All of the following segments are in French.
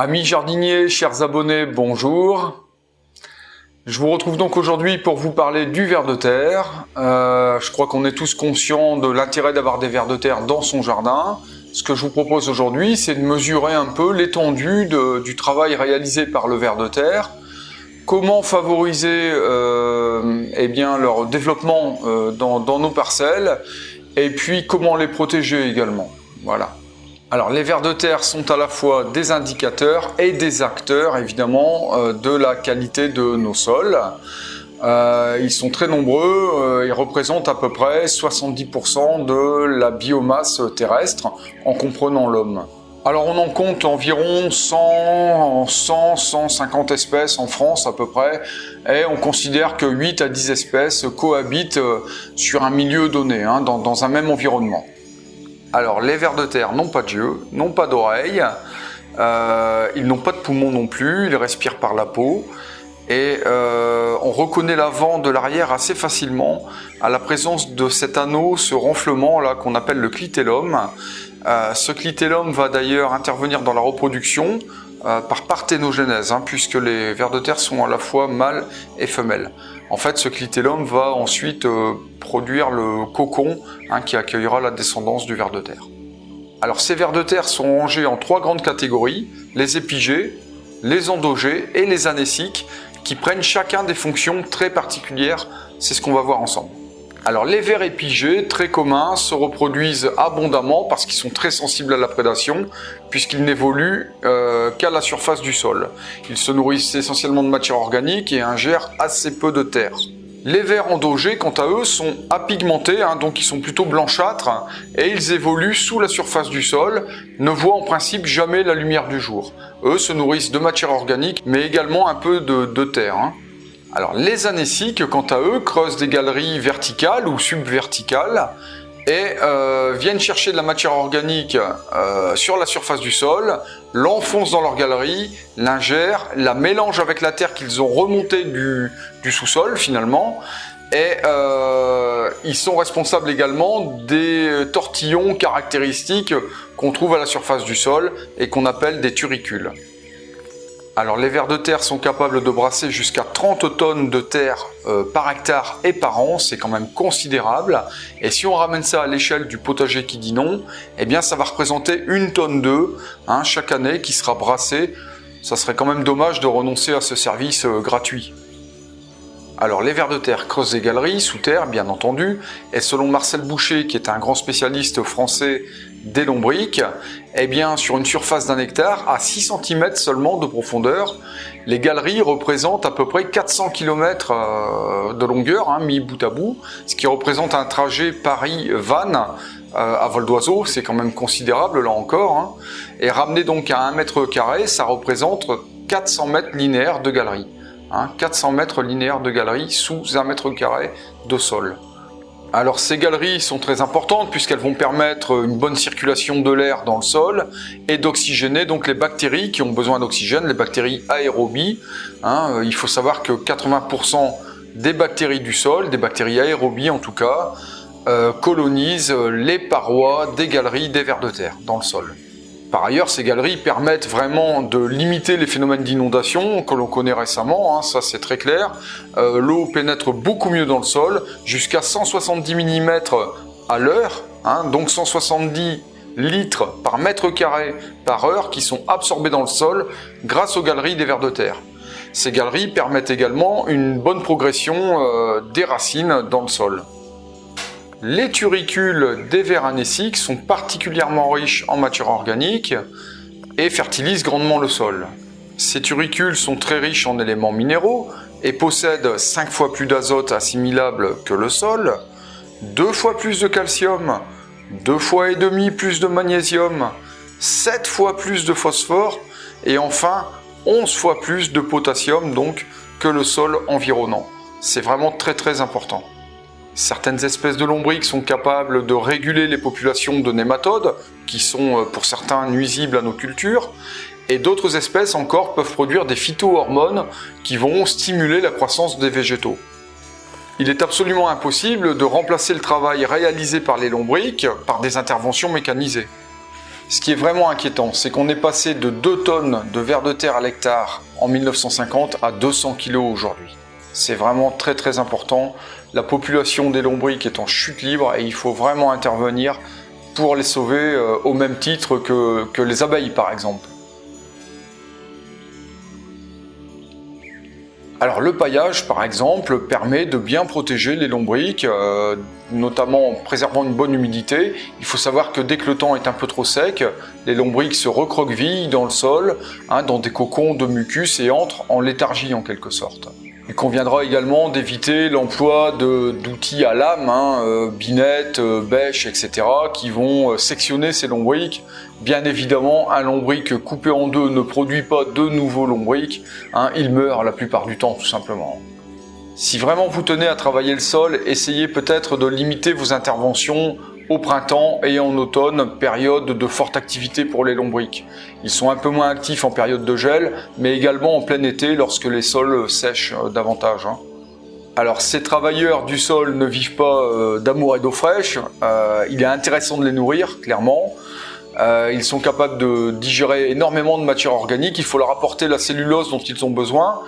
Amis jardiniers, chers abonnés, bonjour. Je vous retrouve donc aujourd'hui pour vous parler du ver de terre. Euh, je crois qu'on est tous conscients de l'intérêt d'avoir des vers de terre dans son jardin. Ce que je vous propose aujourd'hui, c'est de mesurer un peu l'étendue du travail réalisé par le ver de terre, comment favoriser euh, eh bien, leur développement euh, dans, dans nos parcelles, et puis comment les protéger également. Voilà. Alors les vers de terre sont à la fois des indicateurs et des acteurs évidemment euh, de la qualité de nos sols. Euh, ils sont très nombreux, euh, ils représentent à peu près 70% de la biomasse terrestre en comprenant l'homme. Alors on en compte environ 100, 100, 150 espèces en France à peu près, et on considère que 8 à 10 espèces cohabitent sur un milieu donné, hein, dans un même environnement. Alors, les vers de terre n'ont pas de yeux, n'ont pas d'oreilles, euh, ils n'ont pas de poumons non plus, ils respirent par la peau. Et euh, on reconnaît l'avant de l'arrière assez facilement à la présence de cet anneau, ce renflement là qu'on appelle le clitellum. Euh, ce clitellum va d'ailleurs intervenir dans la reproduction par parthénogenèse, hein, puisque les vers de terre sont à la fois mâles et femelles. En fait, ce clitellum va ensuite euh, produire le cocon hein, qui accueillera la descendance du ver de terre. Alors ces vers de terre sont rangés en trois grandes catégories, les épigés, les endogés et les anéciques, qui prennent chacun des fonctions très particulières, c'est ce qu'on va voir ensemble. Alors les vers épigés, très communs, se reproduisent abondamment parce qu'ils sont très sensibles à la prédation, puisqu'ils n'évoluent euh, qu'à la surface du sol. Ils se nourrissent essentiellement de matière organique et ingèrent assez peu de terre. Les vers endogés, quant à eux, sont apigmentés, hein, donc ils sont plutôt blanchâtres, et ils évoluent sous la surface du sol, ne voient en principe jamais la lumière du jour. Eux se nourrissent de matière organique, mais également un peu de, terre. Hein. Alors les anéciques, quant à eux, creusent des galeries verticales ou subverticales et euh, viennent chercher de la matière organique euh, sur la surface du sol, l'enfoncent dans leur galerie, l'ingèrent, la mélangent avec la terre qu'ils ont remontée du, sous-sol finalement, et euh, ils sont responsables également des tortillons caractéristiques qu'on trouve à la surface du sol et qu'on appelle des turicules. Alors les vers de terre sont capables de brasser jusqu'à 30 tonnes de terre euh, par hectare et par an, c'est quand même considérable. Et si on ramène ça à l'échelle du potager qui dit non, eh bien ça va représenter une tonne d'œufs hein, chaque année qui sera brassée. Ça serait quand même dommage de renoncer à ce service euh, gratuit. Alors les vers de terre creusent des galeries sous terre, bien entendu, et selon Marcel Boucher, qui est un grand spécialiste français des lombriques, eh bien, sur une surface d'un hectare, à 6 cm seulement de profondeur, les galeries représentent à peu près 400 km euh, de longueur, hein, mis bout à bout, ce qui représente un trajet Paris-Vannes euh, à vol d'oiseau, c'est quand même considérable là encore, hein. et ramené donc à 1 mètre carré, ça représente 400 mètres linéaires de galerie. 400 hein. mètres linéaires de galerie sous 1 mètre carré de sol. Alors ces galeries sont très importantes puisqu'elles vont permettre une bonne circulation de l'air dans le sol et d'oxygéner donc les bactéries qui ont besoin d'oxygène, les bactéries aérobies. Hein. Euh, il faut savoir que 80% des bactéries du sol, des bactéries aérobies en tout cas, euh, colonisent les parois des galeries des vers de terre dans le sol. Par ailleurs, ces galeries permettent vraiment de limiter les phénomènes d'inondation que l'on connaît récemment, hein, ça c'est très clair. Euh, l'eau pénètre beaucoup mieux dans le sol, jusqu'à 170 mm à l'heure, hein, donc 170 litres par mètre carré par heure qui sont absorbés dans le sol grâce aux galeries des vers de terre. Ces galeries permettent également une bonne progression euh, des racines dans le sol. Les turicules des vers sont particulièrement riches en matière organique et fertilisent grandement le sol. Ces turicules sont très riches en éléments minéraux et possèdent 5 fois plus d'azote assimilable que le sol, 2 fois plus de calcium, 2 fois et demi plus de magnésium, 7 fois plus de phosphore et enfin 11 fois plus de potassium donc que le sol environnant. C'est vraiment très très important. Certaines espèces de lombriques sont capables de réguler les populations de nématodes, qui sont euh, pour certains nuisibles à nos cultures, et d'autres espèces encore peuvent produire des phytohormones qui vont stimuler la croissance des végétaux. Il est absolument impossible de remplacer le travail réalisé par les lombriques par des interventions mécanisées. Ce qui est vraiment inquiétant, c'est qu'on est passé de 2 tonnes de vers de terre à l'hectare en 1950 à 200 kg aujourd'hui. C'est vraiment très très important. La population des lombriques est en chute libre et il faut vraiment intervenir pour les sauver euh, au même titre que, les abeilles par exemple. Alors le paillage, par exemple, permet de bien protéger les lombriques, euh, notamment en préservant une bonne humidité. Il faut savoir que dès que le temps est un peu trop sec, les lombriques se recroquevillent dans le sol, hein, dans des cocons de mucus et entrent en léthargie en quelque sorte. Il conviendra également d'éviter l'emploi d'outils à lame, hein, euh, binettes, euh, bêches, etc., qui vont euh, sectionner ces lombriques. Bien évidemment, un lombric coupé en deux ne produit pas de nouveaux lombrics, hein, il meurt la plupart du temps tout simplement. Si vraiment vous tenez à travailler le sol, essayez peut-être de limiter vos interventions au printemps et en automne, période de forte activité pour les lombriques. Ils sont un peu moins actifs en période de gel, mais également en plein été lorsque les sols sèchent euh, davantage. Hein. Alors ces travailleurs du sol ne vivent pas euh, d'amour et d'eau fraîche, euh, il est intéressant de les nourrir, clairement. ils sont capables de digérer énormément de matière organique, il faut leur apporter la cellulose dont ils ont besoin.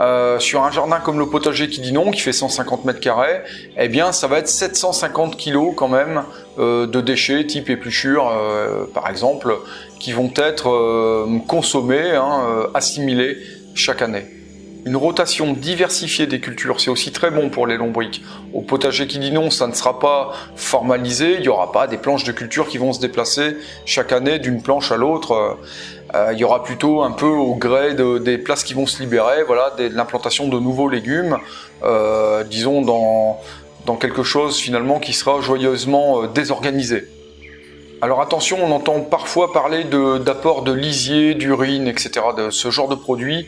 Euh, sur un jardin comme le potager qui dit non, qui fait 150 mètres carrés, eh bien ça va être 750 kg quand même euh, de déchets type épluchure euh, par exemple, qui vont être consommés, hein, assimilés chaque année. Une rotation diversifiée des cultures, c'est aussi très bon pour les lombriques. Au potager qui dit non, ça ne sera pas formalisé, il n'y aura pas des planches de culture qui vont se déplacer chaque année d'une planche à l'autre. Euh, il y aura plutôt un peu au gré des places qui vont se libérer, voilà, de l'implantation de nouveaux légumes, euh, disons dans, quelque chose finalement qui sera joyeusement euh, désorganisé. Alors attention, on entend parfois parler d'apport de, lisier, d'urine, etc., de ce genre de produits.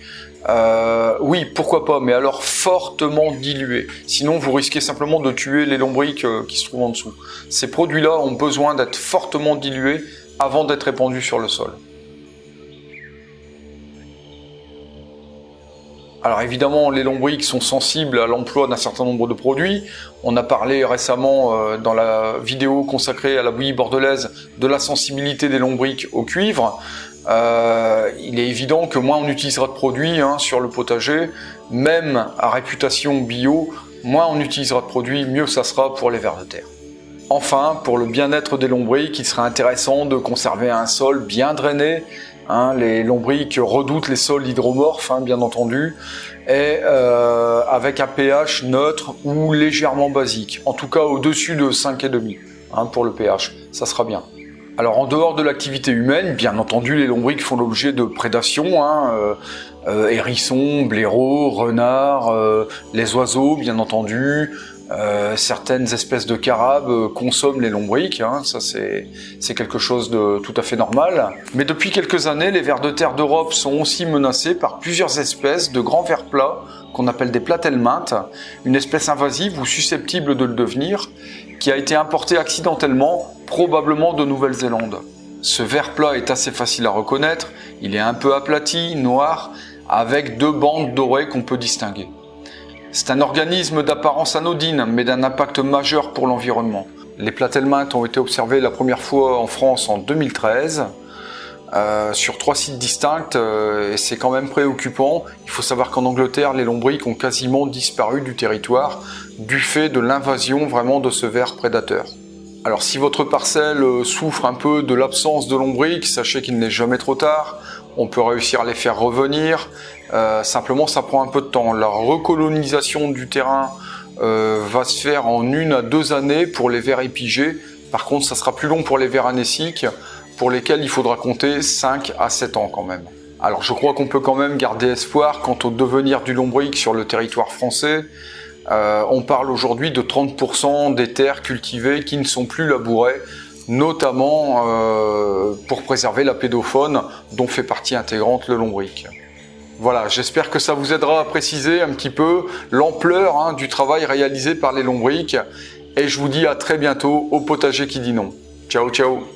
oui, pourquoi pas, mais alors fortement dilué. Sinon, vous risquez simplement de tuer les lombriques qui se trouvent en dessous. Ces produits-là ont besoin d'être fortement dilués avant d'être répandus sur le sol. Alors évidemment, les lombriques sont sensibles à l'emploi d'un certain nombre de produits. On a parlé récemment euh, dans la vidéo consacrée à la bouillie bordelaise de la sensibilité des lombriques au cuivre. Euh, il est évident que moins on utilisera de produits hein, sur le potager, même à réputation bio, moins on utilisera de produits, mieux ça sera pour les vers de terre. Enfin, pour le bien-être des lombriques, il serait intéressant de conserver un sol bien drainé, Hein, les lombriques redoutent les sols hydromorphes, hein, bien entendu, et euh, avec un pH neutre ou légèrement basique, en tout cas au-dessus de 5,5 hein, pour le pH, ça sera bien. Alors en dehors de l'activité humaine, bien entendu, les lombriques font l'objet de prédation, hein, euh, euh, hérissons, blaireaux, renards, les oiseaux, bien entendu, euh, certaines espèces de carabes euh, consomment les lombriques, hein, ça c'est quelque chose de tout à fait normal. Mais depuis quelques années, les vers de terre d'Europe sont aussi menacés par plusieurs espèces de grands vers plats qu'on appelle des platelmintes, une espèce invasive ou susceptible de le devenir, qui a été importée accidentellement, probablement de Nouvelle-Zélande. Ce ver plat est assez facile à reconnaître, il est un peu aplati, noir, avec deux bandes dorées qu'on peut distinguer. C'est un organisme d'apparence anodine, mais d'un impact majeur pour l'environnement. Les platelmintes ont été observées la première fois en France en 2013, euh, sur trois sites distincts, euh, et c'est quand même préoccupant. Il faut savoir qu'en Angleterre, les lombriques ont quasiment disparu du territoire du fait de l'invasion vraiment de ce ver prédateur. Alors si votre parcelle euh, souffre un peu de l'absence de lombriques, sachez qu'il n'est jamais trop tard on peut réussir à les faire revenir. Simplement, ça prend un peu de temps. La recolonisation du terrain va se faire en une à deux années pour les vers épigés. Par contre, ça sera plus long pour les vers anéciques, pour lesquels il faudra compter 5 à 7 ans quand même. Alors je crois qu'on peut quand même garder espoir quant au devenir du lombric sur le territoire français. Euh, on parle aujourd'hui de 30% des terres cultivées qui ne sont plus labourées notamment euh, pour préserver la pédophone dont fait partie intégrante le lombric. Voilà, j'espère que ça vous aidera à préciser un petit peu l'ampleur hein, du travail réalisé par les lombrics et je vous dis à très bientôt au potager qui dit non. Ciao ciao